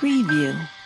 preview.